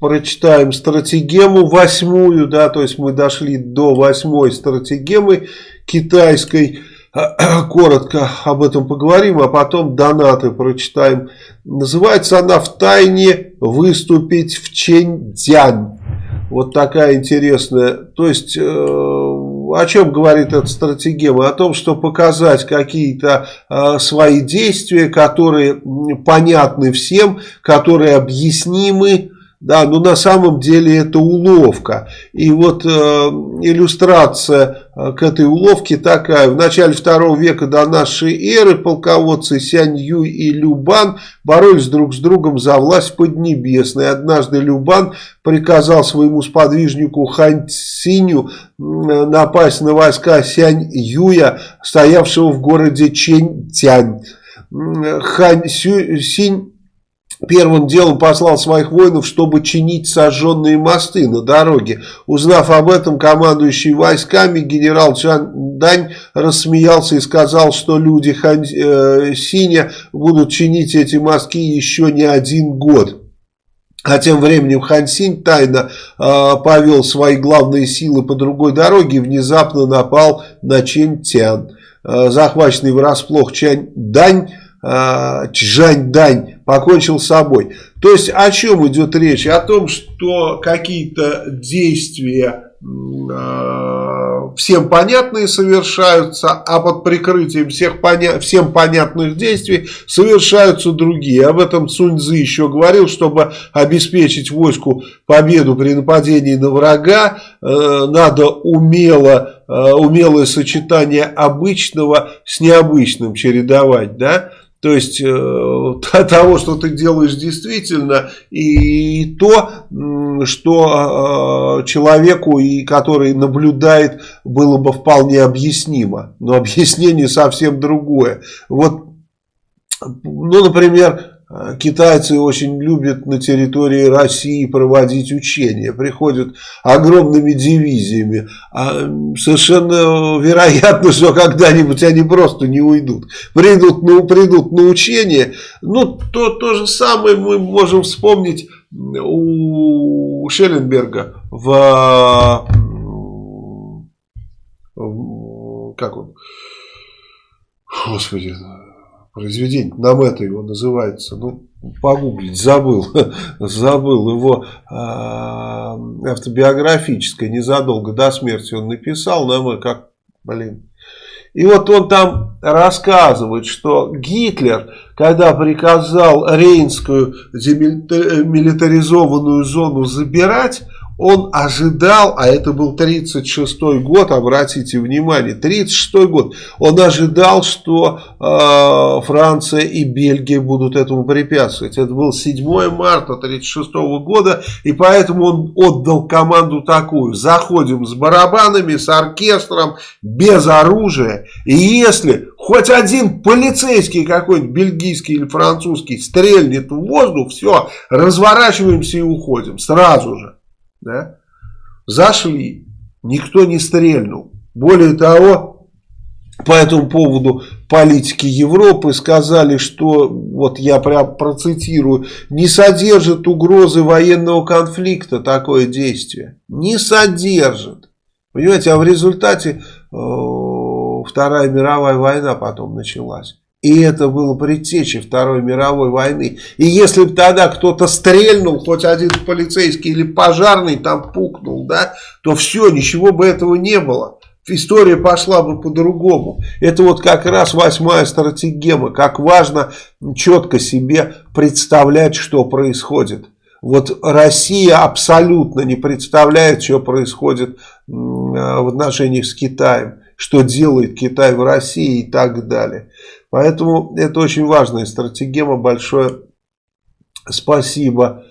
прочитаем стратегему восьмую, да, то есть мы дошли до восьмой стратегемы китайской. Коротко об этом поговорим, а потом донаты прочитаем. Называется она «В тайне выступить в Чэньцзянь». Вот такая интересная. То есть, э, о чем говорит эта стратегема? О том, что показать какие-то э, свои действия, которые понятны всем, которые объяснимы, да, но на самом деле это уловка. И вот э, иллюстрация э, к этой уловке такая. В начале второго века до нашей эры полководцы Сянь Юй и Любан боролись друг с другом за власть поднебесной. Однажды Любан приказал своему сподвижнику Хань Циню напасть на войска Сянь Юя, стоявшего в городе Чень Тянь. Хань Синь Первым делом послал своих воинов, чтобы чинить сожженные мосты на дороге. Узнав об этом, командующий войсками генерал Чан Дань рассмеялся и сказал, что люди Хан э, Синя будут чинить эти мостки еще не один год. А тем временем Хан Синь тайно э, повел свои главные силы по другой дороге и внезапно напал на Чен Тян. Э, захваченный врасплох Чань Дань Чжань-Дань покончил с собой. То есть о чем идет речь? О том, что какие-то действия э, всем понятные совершаются, а под прикрытием всех поня всем понятных действий совершаются другие. Об этом Цуньцзы еще говорил, чтобы обеспечить войску победу при нападении на врага, э, надо умело, э, умелое сочетание обычного с необычным чередовать, да, то есть э, того, что ты делаешь действительно, и то, что э, человеку, и который наблюдает, было бы вполне объяснимо. Но объяснение совсем другое. Вот, ну, например, китайцы очень любят на территории России проводить учения. Приходят огромными дивизиями. А совершенно вероятно, что когда-нибудь они просто не уйдут. Придут, ну, придут на учения. Ну, то, то же самое мы можем вспомнить у Шелленберга в... в как он? Господи, произведение, нам это его называется, ну, погуглить, забыл, забыл его э, автобиографическое, незадолго до смерти он написал, нам как, блин. И вот он там рассказывает, что Гитлер, когда приказал Рейнскую демилитаризованную зону забирать, он ожидал, а это был 36 год, обратите внимание, 36 год, он ожидал, что э, Франция и Бельгия будут этому препятствовать. Это был 7 марта 36 года, и поэтому он отдал команду такую, заходим с барабанами, с оркестром, без оружия, и если хоть один полицейский какой-нибудь, бельгийский или французский, стрельнет в воздух, все, разворачиваемся и уходим, сразу же да, зашли, никто не стрельнул. Более того, по этому поводу политики Европы сказали, что, вот я прям процитирую, не содержит угрозы военного конфликта такое действие. Не содержит. Понимаете, а в результате э, Вторая мировая война потом началась. И это было предтечей Второй мировой войны. И если бы тогда кто-то стрельнул, хоть один полицейский или пожарный там пукнул, да, то все, ничего бы этого не было. История пошла бы по-другому. Это вот как раз восьмая стратегема. Как важно четко себе представлять, что происходит. Вот Россия абсолютно не представляет, что происходит в отношениях с Китаем. Что делает Китай в России и так далее. Поэтому это очень важная стратегема. Большое спасибо